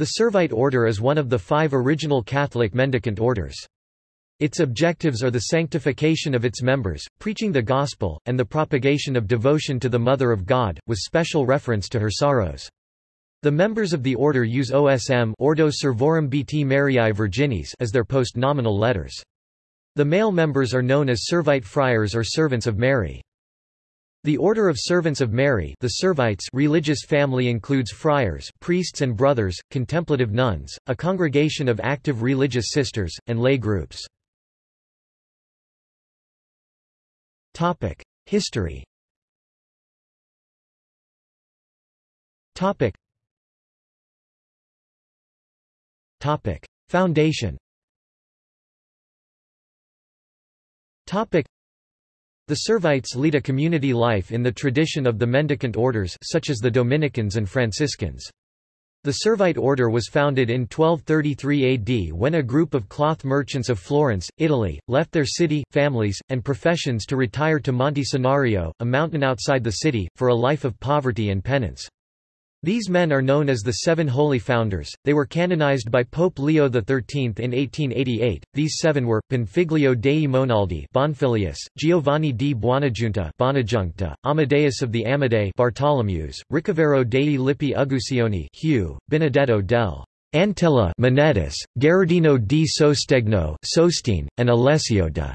The Servite order is one of the five original Catholic mendicant orders. Its objectives are the sanctification of its members, preaching the gospel, and the propagation of devotion to the Mother of God, with special reference to her sorrows. The members of the order use OSM Ordo Servorum Beati Mariae Virginis as their post-nominal letters. The male members are known as Servite friars or servants of Mary. The Order of Servants of Mary the Servites religious family includes friars priests and brothers, contemplative nuns, a congregation of active religious sisters, and lay groups. History. Foundation the Servites lead a community life in the tradition of the mendicant orders such as the Dominicans and Franciscans. The Servite order was founded in 1233 AD when a group of cloth merchants of Florence, Italy, left their city, families, and professions to retire to Monte Senario, a mountain outside the city, for a life of poverty and penance. These men are known as the Seven Holy Founders. They were canonized by Pope Leo XIII in 1888. These seven were Bonfiglio dei Monaldi, Bonfilius, Giovanni di Buonagiunta, Bonajuncta, Amadeus of the Amadei, Bartolomeus, Ricovero dei Lippi Uguccioni, Hugh, Benedetto del Antilla, Monetus, Gherardino di Sostegno, Sostine, and Alessio de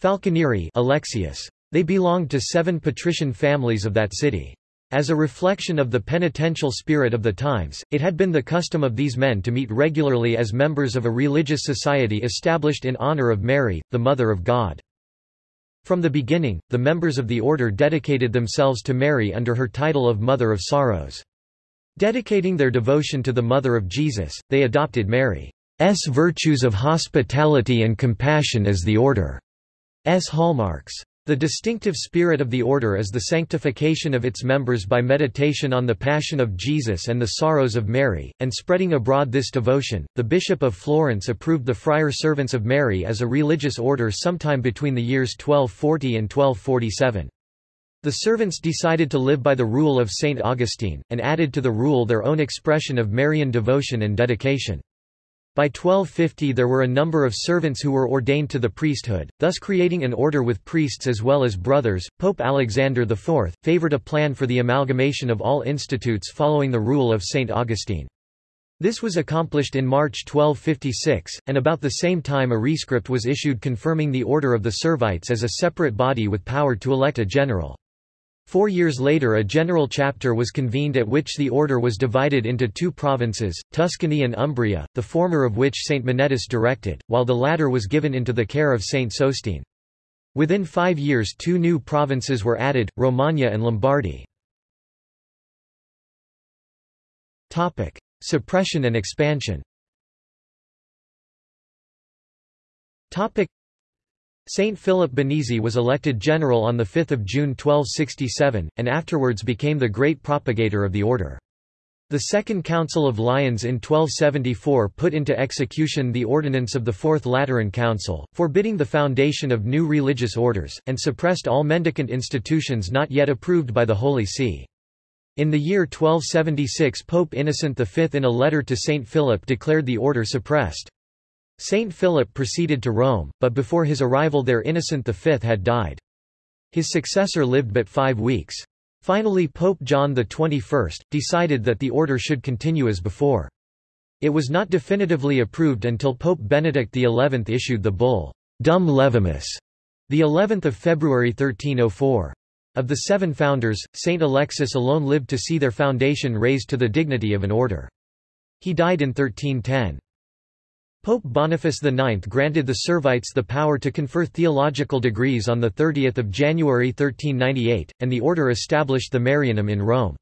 Falconieri, Alexius. They belonged to seven patrician families of that city. As a reflection of the penitential spirit of the times, it had been the custom of these men to meet regularly as members of a religious society established in honor of Mary, the Mother of God. From the beginning, the members of the order dedicated themselves to Mary under her title of Mother of Sorrows. Dedicating their devotion to the Mother of Jesus, they adopted Mary's virtues of hospitality and compassion as the order's hallmarks. The distinctive spirit of the order is the sanctification of its members by meditation on the Passion of Jesus and the sorrows of Mary, and spreading abroad this devotion. The Bishop of Florence approved the Friar Servants of Mary as a religious order sometime between the years 1240 and 1247. The servants decided to live by the rule of Saint Augustine, and added to the rule their own expression of Marian devotion and dedication. By 1250 there were a number of servants who were ordained to the priesthood, thus creating an order with priests as well as brothers. Pope Alexander IV, favored a plan for the amalgamation of all institutes following the rule of St. Augustine. This was accomplished in March 1256, and about the same time a rescript was issued confirming the order of the Servites as a separate body with power to elect a general. Four years later a general chapter was convened at which the order was divided into two provinces, Tuscany and Umbria, the former of which Saint Monetus directed, while the latter was given into the care of Saint Sostine. Within five years two new provinces were added, Romagna and Lombardy. Suppression and expansion Saint Philip Benizi was elected general on 5 June 1267, and afterwards became the great propagator of the order. The Second Council of Lyons in 1274 put into execution the ordinance of the Fourth Lateran Council, forbidding the foundation of new religious orders, and suppressed all mendicant institutions not yet approved by the Holy See. In the year 1276 Pope Innocent V in a letter to Saint Philip declared the order suppressed. Saint Philip proceeded to Rome, but before his arrival there Innocent V had died. His successor lived but five weeks. Finally Pope John XXI, decided that the order should continue as before. It was not definitively approved until Pope Benedict XI issued the bull, Dum Levamus, the 11th of February 1304. Of the seven founders, Saint Alexis alone lived to see their foundation raised to the dignity of an order. He died in 1310. Pope Boniface IX granted the Servites the power to confer theological degrees on 30 January 1398, and the order established the Marianum in Rome.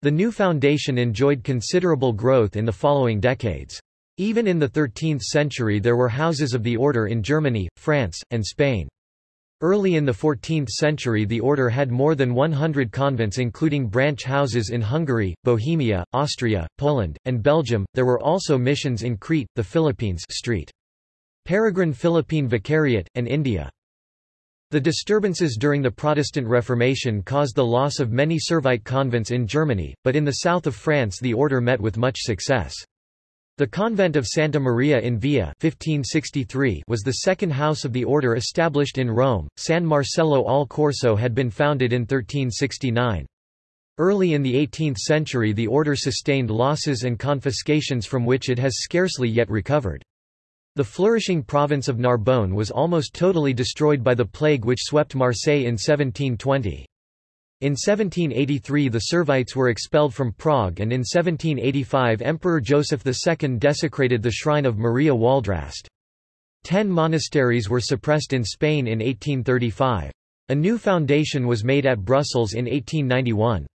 The new foundation enjoyed considerable growth in the following decades. Even in the 13th century there were houses of the order in Germany, France, and Spain. Early in the 14th century the order had more than 100 convents including branch houses in Hungary, Bohemia, Austria, Poland, and Belgium. There were also missions in Crete, the Philippines Street. Peregrine Philippine Vicariate, and India. The disturbances during the Protestant Reformation caused the loss of many Servite convents in Germany, but in the south of France the order met with much success. The convent of Santa Maria in Via 1563 was the second house of the order established in Rome. San Marcello al Corso had been founded in 1369. Early in the 18th century the order sustained losses and confiscations from which it has scarcely yet recovered. The flourishing province of Narbonne was almost totally destroyed by the plague which swept Marseille in 1720. In 1783 the Servites were expelled from Prague and in 1785 Emperor Joseph II desecrated the shrine of Maria Waldrast. Ten monasteries were suppressed in Spain in 1835. A new foundation was made at Brussels in 1891.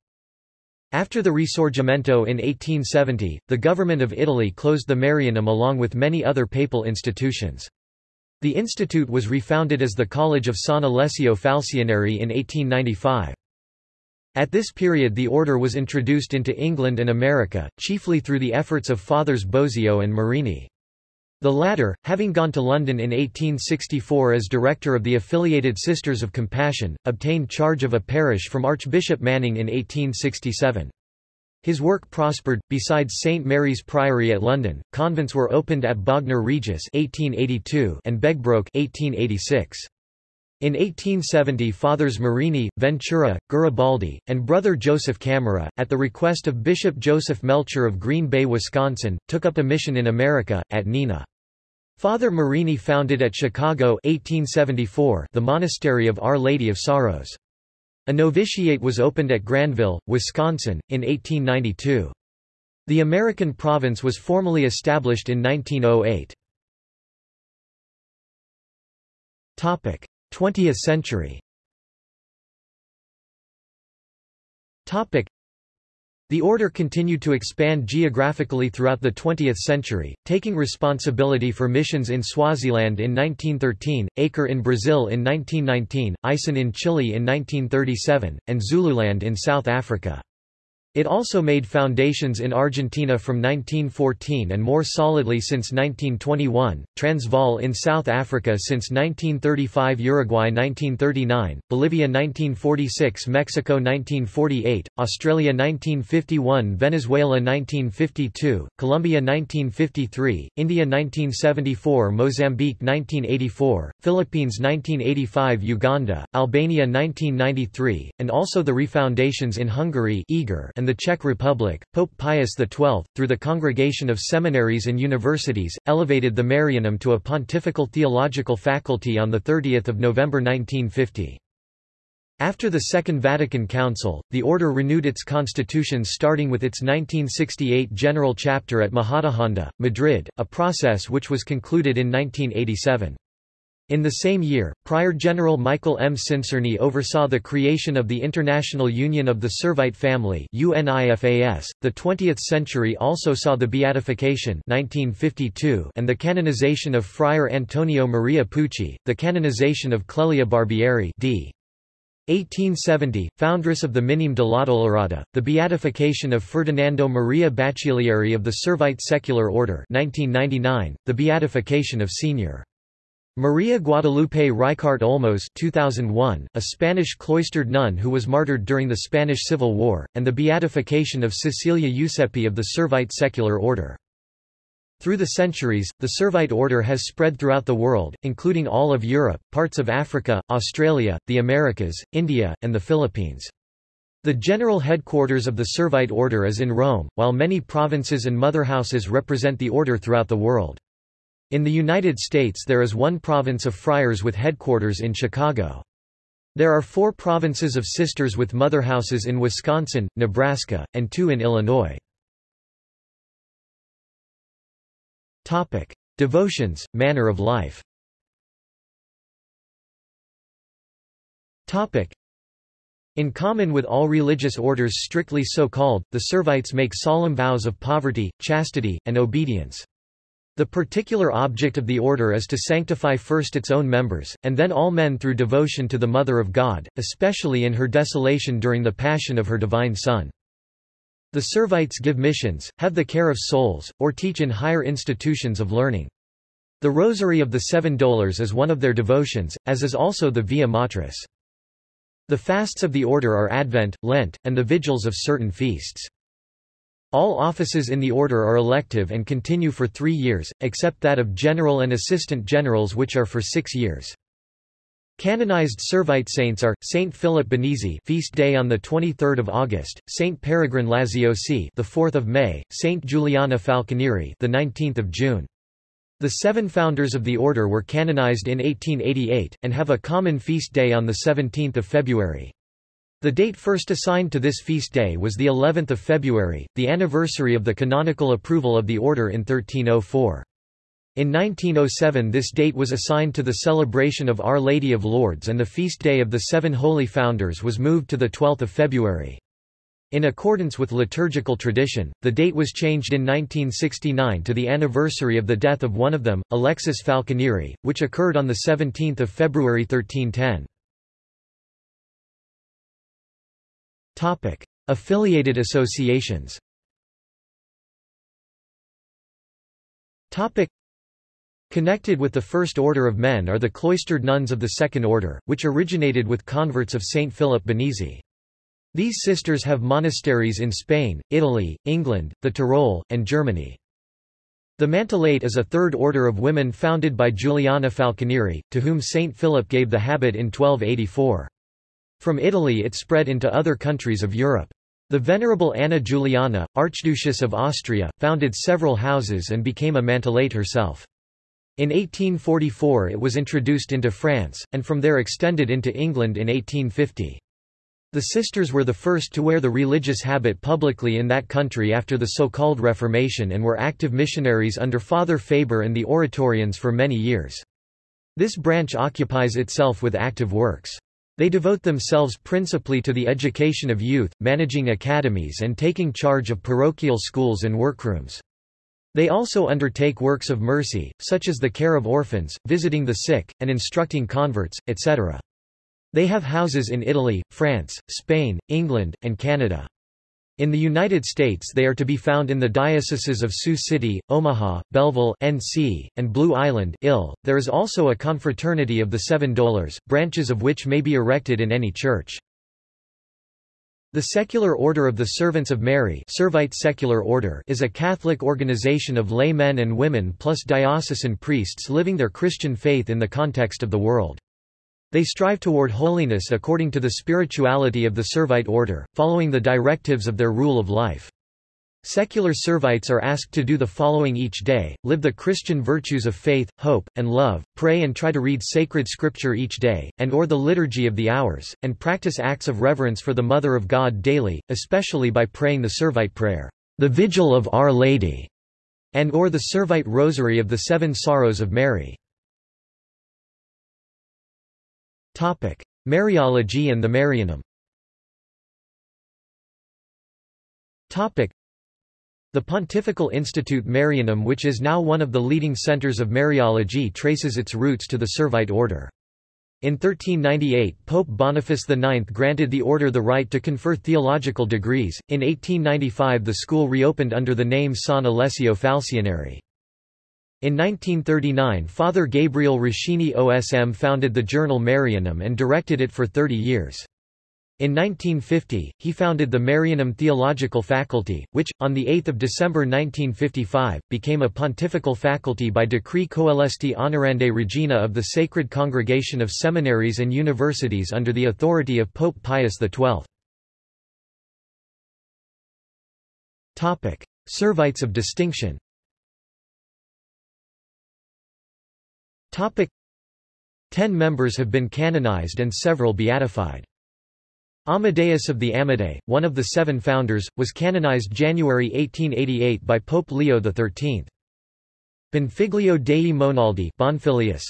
After the Risorgimento in 1870, the government of Italy closed the Marianum along with many other papal institutions. The institute was refounded as the College of San Alessio Falconieri in 1895. At this period the order was introduced into England and America, chiefly through the efforts of Fathers Bosio and Marini. The latter, having gone to London in 1864 as director of the Affiliated Sisters of Compassion, obtained charge of a parish from Archbishop Manning in 1867. His work prospered. Besides St Mary's Priory at London, convents were opened at Bognor Regis (1882) and Begbroke (1886). In 1870 Fathers Marini, Ventura, Garibaldi, and brother Joseph Camara, at the request of Bishop Joseph Melcher of Green Bay, Wisconsin, took up a mission in America, at Neenah. Father Marini founded at Chicago 1874 the Monastery of Our Lady of Sorrows. A novitiate was opened at Granville, Wisconsin, in 1892. The American province was formally established in 1908. 20th century the order continued to expand geographically throughout the 20th century, taking responsibility for missions in Swaziland in 1913, Acre in Brazil in 1919, Aisén in Chile in 1937, and Zululand in South Africa. It also made foundations in Argentina from 1914 and more solidly since 1921, Transvaal in South Africa since 1935 Uruguay 1939, Bolivia 1946 Mexico 1948, Australia 1951 Venezuela 1952, Colombia 1953, India 1974 Mozambique 1984, Philippines 1985 Uganda, Albania 1993, and also the refoundations in Hungary and the Czech Republic, Pope Pius XII, through the Congregation of Seminaries and Universities, elevated the Marianum to a pontifical theological faculty on 30 November 1950. After the Second Vatican Council, the order renewed its constitutions starting with its 1968 General Chapter at Majadahonda, Madrid, a process which was concluded in 1987. In the same year, Prior General Michael M. Sincerny oversaw the creation of the International Union of the Servite Family. .The 20th century also saw the beatification 1952 and the canonization of Friar Antonio Maria Pucci, the canonization of Clelia Barbieri d. 1870, foundress of the Minim Minime dell'Addolorata, the beatification of Ferdinando Maria Baccilieri of the Servite Secular Order 1999, the beatification of Sr. Maria Guadalupe Ricart Olmos 2001, a Spanish cloistered nun who was martyred during the Spanish Civil War, and the beatification of Cecilia Giuseppi of the Servite secular order. Through the centuries, the Servite order has spread throughout the world, including all of Europe, parts of Africa, Australia, the Americas, India, and the Philippines. The general headquarters of the Servite order is in Rome, while many provinces and motherhouses represent the order throughout the world. In the United States there is one province of friars with headquarters in Chicago. There are four provinces of sisters with motherhouses in Wisconsin, Nebraska, and two in Illinois. Devotions, manner of life in common with all religious orders strictly so called, the Servites make solemn vows of poverty, chastity, and obedience. The particular object of the order is to sanctify first its own members, and then all men through devotion to the Mother of God, especially in her desolation during the Passion of her Divine Son. The Servites give missions, have the care of souls, or teach in higher institutions of learning. The Rosary of the Seven Dolours is one of their devotions, as is also the Via Matris. The fasts of the order are Advent, Lent, and the vigils of certain feasts. All offices in the order are elective and continue for three years, except that of general and assistant generals which are for six years. Canonized Servite saints are Saint Philip Benizi, feast day on the 23rd of August; Saint Peregrine Laziosi, the 4th of May; Saint Juliana Falconieri, the 19th of June. The seven founders of the order were canonized in 1888 and have a common feast day on the 17th of February. The date first assigned to this feast day was the 11th of February, the anniversary of the canonical approval of the order in 1304. In 1907 this date was assigned to the celebration of Our Lady of Lourdes and the feast day of the Seven Holy Founders was moved to the 12th of February. In accordance with liturgical tradition, the date was changed in 1969 to the anniversary of the death of one of them, Alexis Falconieri, which occurred on 17 February 1310. Affiliated associations Topic: Connected with the First Order of Men are the cloistered nuns of the Second Order, which originated with converts of Saint Philip Benizi. These sisters have monasteries in Spain, Italy, England, the Tyrol, and Germany. The Mantellate is a third order of women founded by Juliana Falconieri, to whom Saint Philip gave the habit in 1284. From Italy it spread into other countries of Europe. The Venerable Anna Juliana, Archduchess of Austria, founded several houses and became a Mantellate herself. In 1844 it was introduced into France, and from there extended into England in 1850. The sisters were the first to wear the religious habit publicly in that country after the so-called Reformation and were active missionaries under Father Faber and the Oratorians for many years. This branch occupies itself with active works. They devote themselves principally to the education of youth, managing academies and taking charge of parochial schools and workrooms. They also undertake works of mercy, such as the care of orphans, visiting the sick, and instructing converts, etc. They have houses in Italy, France, Spain, England, and Canada. In the United States they are to be found in the dioceses of Sioux City, Omaha, Belleville NC, and Blue Island Ill. .There is also a confraternity of the Seven Dolours, branches of which may be erected in any church. The Secular Order of the Servants of Mary Servite Secular Order is a Catholic organization of lay men and women plus diocesan priests living their Christian faith in the context of the world. They strive toward holiness according to the spirituality of the Servite order, following the directives of their rule of life. Secular Servites are asked to do the following each day, live the Christian virtues of faith, hope, and love, pray and try to read sacred scripture each day, and or the Liturgy of the Hours, and practice acts of reverence for the Mother of God daily, especially by praying the Servite prayer, the Vigil of Our Lady, and or the Servite Rosary of the Seven Sorrows of Mary. Mariology and the Marianum the Pontifical Institute Marianum which is now one of the leading centers of Mariology traces its roots to the Servite order. In 1398 Pope Boniface IX granted the order the right to confer theological degrees, in 1895 the school reopened under the name San Alessio Falconieri. In 1939 Father Gabriel Roschini OSM founded the journal Marianum and directed it for 30 years. In 1950, he founded the Marianum Theological Faculty, which, on 8 December 1955, became a pontifical faculty by decree Coelesti Honorandi Regina of the Sacred Congregation of Seminaries and Universities under the authority of Pope Pius XII. Servites of distinction Ten members have been canonized and several beatified. Amadeus of the Amadei, one of the seven founders, was canonized January 1888 by Pope Leo XIII. Bonfiglio dei Monaldi Bonfilius,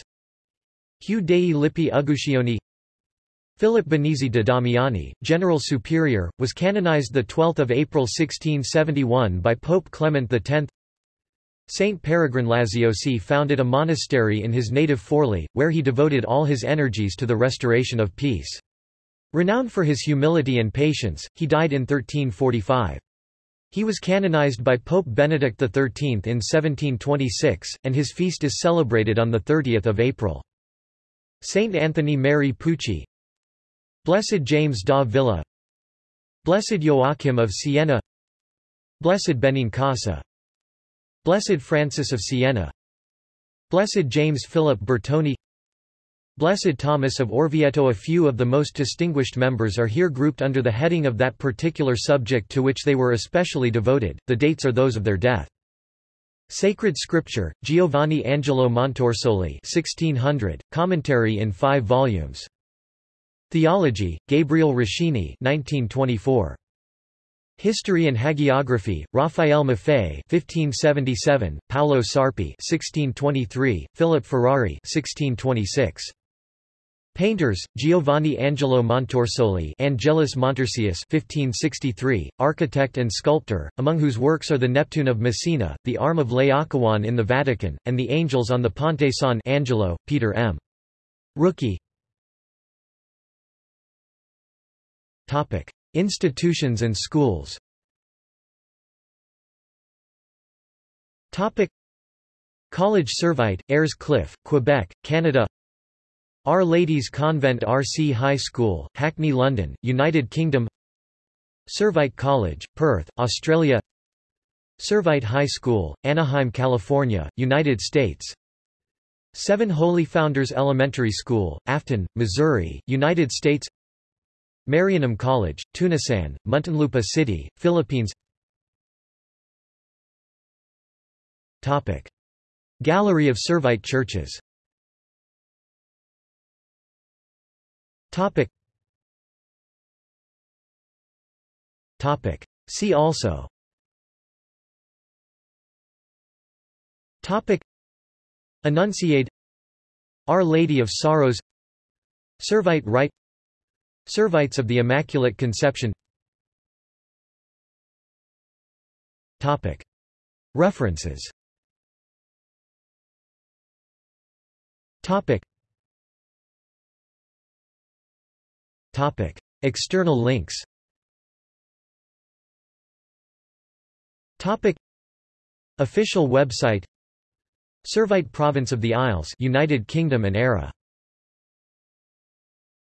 Hugh dei Lippi Uguccioni Philip Benizi de Damiani, General Superior, was canonized 12 April 1671 by Pope Clement X. Saint Peregrine Laziosi founded a monastery in his native Forli, where he devoted all his energies to the restoration of peace. Renowned for his humility and patience, he died in 1345. He was canonized by Pope Benedict XIII in 1726, and his feast is celebrated on 30 April. Saint Anthony Mary Pucci Blessed James da Villa Blessed Joachim of Siena Blessed Benincasa Blessed Francis of Siena Blessed James Philip Bertoni Blessed Thomas of Orvieto A few of the most distinguished members are here grouped under the heading of that particular subject to which they were especially devoted, the dates are those of their death. Sacred Scripture, Giovanni Angelo Montorsoli 1600, commentary in five volumes. Theology, Gabriel Roschini 1924. History and Hagiography, Raphael Maffei 1577, Paolo Sarpi 1623, Philip Ferrari 1626. Painters, Giovanni Angelo Montorsoli Angelus Montorsius 1563, architect and sculptor, among whose works are the Neptune of Messina, the Arm of Laocoon in the Vatican, and the Angels on the Ponte San Angelo, Peter M. Rookie Topic. Institutions and schools. Topic. College Servite, Ayers Cliff, Quebec, Canada. Our Ladies Convent RC High School, Hackney London, United Kingdom. Servite College, Perth, Australia. Servite High School, Anaheim, California, United States. Seven Holy Founders Elementary School, Affton, Missouri, United States Marianum College, Tunasan, Muntinlupa City, Philippines Topic. Gallery of Servite churches Topic. Topic. See also Topic. Annunciate Our Lady of Sorrows Servite Rite Servites of the Immaculate Conception Topic. References Topic. Topic. External links Topic. Official website Servite Province of the Isles United Kingdom and ERA